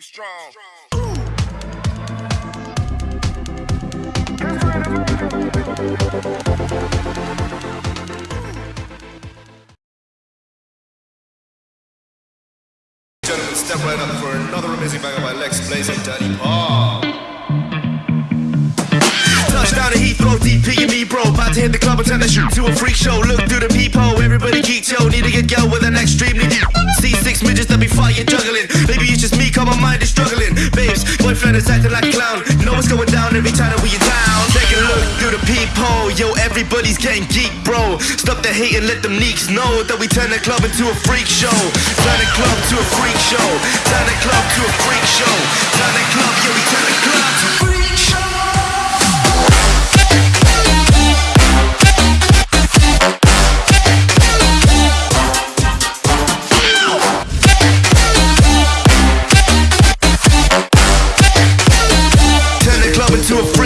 Be strong. Gentlemen, step right up for another amazing banger by Lex Blaze and Daddy Paul. Touchdown to Heathrow, DP and me, bro. About to hit the club and turn the shoot to a freak show. Look through the peephole, everybody geek, yo. Need to get girl with an extremely deep. See six midgets that be fighting, juggling. Maybe it's Boyfriend acting like a clown. Know what's going down every time that we are down. Take a look through the peephole, yo. Everybody's getting geek, bro. Stop the hate and let them neeks know that we turn the club into a freak show. Turn the club to a freak show. Turn the club to a